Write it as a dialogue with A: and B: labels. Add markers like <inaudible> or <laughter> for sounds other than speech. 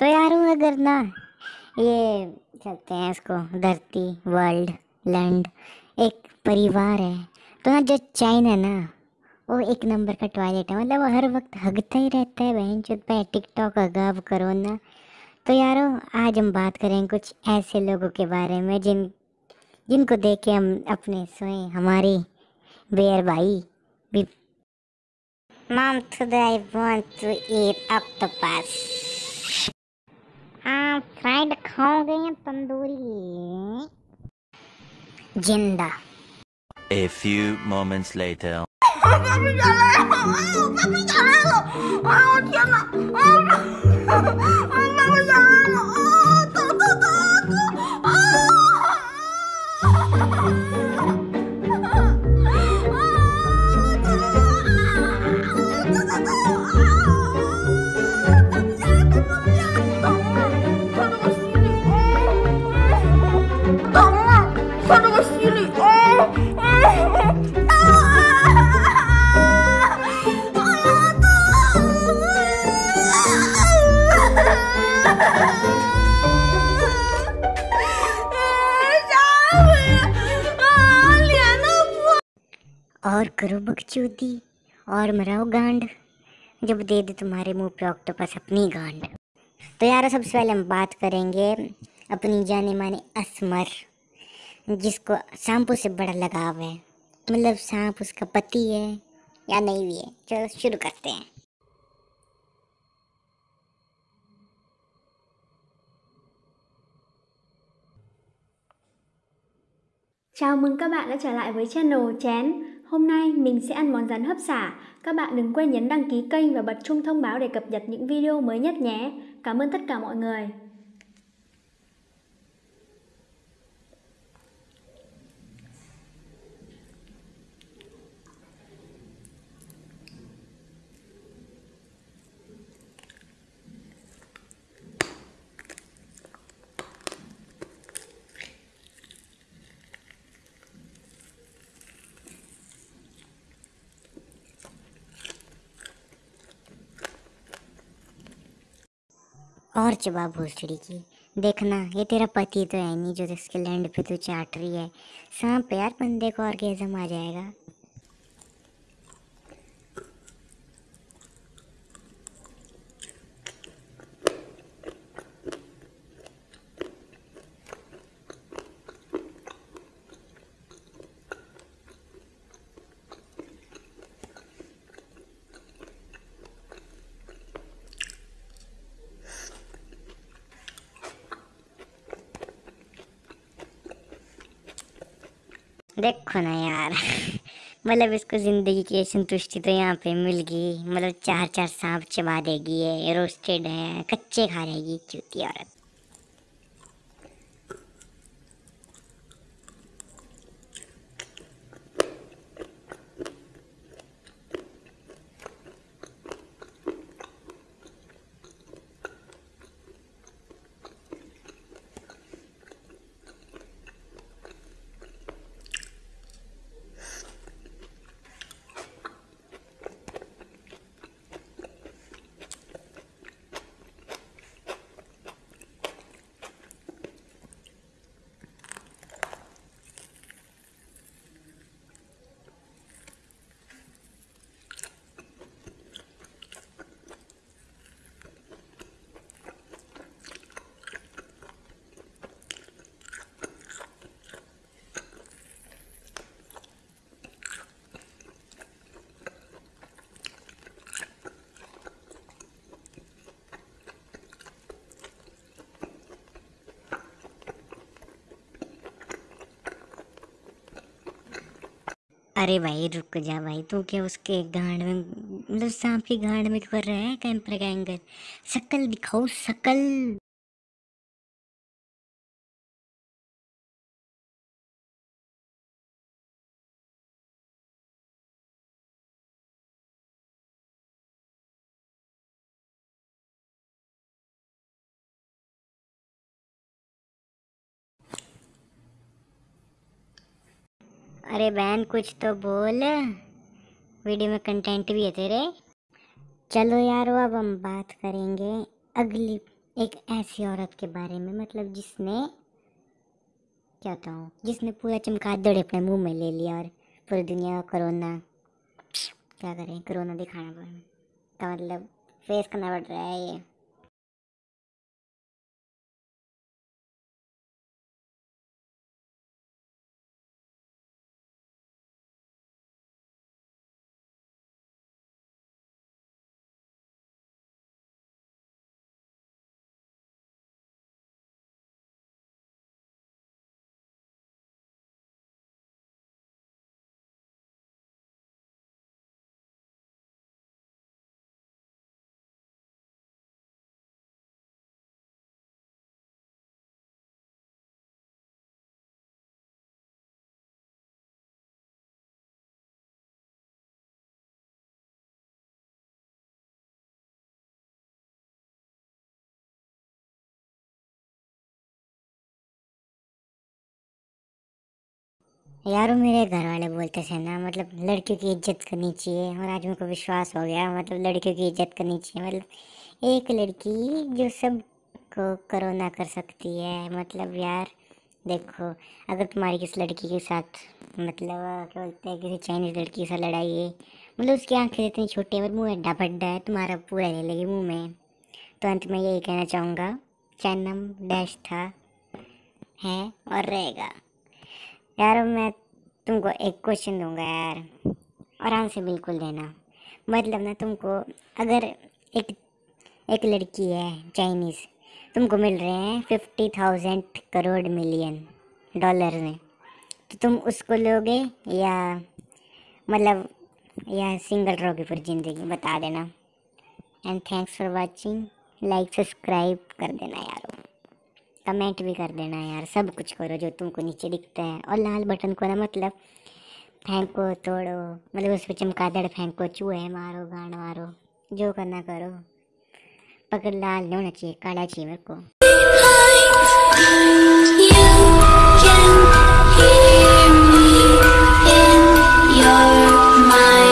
A: तो यार अगर ना ये चलते हैं इसको धरती वर्ल्ड लैंड एक परिवार है। तो ना जो चाइन है ना वो एक नंबर का टॉयलेट है। मतलब वो हर वक्त हगता ही रहता है बहन चुत पे टिकटॉक अगाव करो ना। तो यारो आज हम बात करें कुछ ऐसे लोगों के बारे में जिन जिनको देख के हम अपने सोए हमारी बेयर भाई भी। Mom, today I want to eat octopus. हाँ फ्राइड खाओगे या तंदूरी जिंदा
B: A few moments later. <laughs>
A: और करो बकचोदी और मराओ गांड। जब दे दे तुम्हारे मुँह पे ऑक्टोपस अपनी गांड। तो यार, सबसे पहले हम बात करेंगे अपनी जाने माने असमर, जिसको सांपों से बड़ा लगाव है। मतलब सांप उसका पति है या नहीं भी है। चलो, शुरू करते हैं।
C: Chào mừng các bạn đã trở lại với channel Chén. Hôm nay, mình sẽ ăn món rắn hấp xả. Các bạn đừng quên nhấn đăng ký kênh và bật chuông thông báo để cập nhật những video mới nhất nhé. Cảm ơn tất cả mọi người.
A: और चबा भोसड़ी की, देखना, ये तेरा पति तो है नहीं जो इसके लैंड पे तू चाट रही है। सांप यार, बंदे को कैसे आ जाएगा देखो ना यार मतलब इसको ज़िंदगी की संतुष्टि तो यहाँ पे मिल गई मतलब चार चार सांप चबा देगी, ये रोस्टेड है, कच्चे खा रहेगी चूती औरत। अरे भाई, रुक जा भाई। तू क्या उसके गांड में मतलब सांप की गांड में कर रहा है, कैंपर का एंगल शकल दिखाओ, शकल। अरे बहन, कुछ तो बोल। वीडियो में कंटेंट भी है तेरे। चलो यार, वो अब हम बात करेंगे अगली एक ऐसी औरत के बारे में मतलब जिसने, क्या बताऊँ, जिसने पूरा चमगादड़ अपने मुँह में ले लिया और पूरी दुनिया का कोरोना, क्या करें, कोरोना दिखाना पड़ का मतलब फेस करना पड़ रहा है ये। यारो, मेरे घर वाले बोलते थे ना मतलब लड़कियों की इज़्ज़त करनी चाहिए और आज मेरे को विश्वास हो गया मतलब लड़कियों की इज़्ज़त करनी चाहिए। मतलब एक लड़की जो सबको करोना कर सकती है मतलब यार देखो, अगर तुम्हारी किसी लड़की के साथ मतलब क्या बोलते हैं, किसी चाइनीज़ लड़की के साथ लड़ाई है मतलब उसकी आँखें इतनी छोटी है मुँह अड्डा बड्डा है, तुम्हारा पूरा ले लेगी मुँह में। तो अंत में यही कहना चाहूँगा चैनम डैश था, है और रहेगा। यार मैं तुमको एक क्वेश्चन दूँगा यार, और आंसर बिल्कुल देना। मतलब ना तुमको अगर एक एक लड़की है चाइनीज़ तुमको मिल रहे हैं fifty thousand crore million dollar में तो तुम उसको लोगे या मतलब या सिंगल रहोगे फिर ज़िंदगी, बता देना। And thanks for watching like subscribe कर देना यारो। कमेंट भी कर देना यार, सब कुछ करो जो तुमको नीचे दिखता है। और लाल बटन को ना मतलब फेंको, तोड़ो मतलब उस पर चमकादड़ फेंको, चूहे मारो, गांड मारो, जो करना करो। पकड़ लाल नहीं होना चाहिए, काला चाहिए मेरे को। You can hear me in your mind.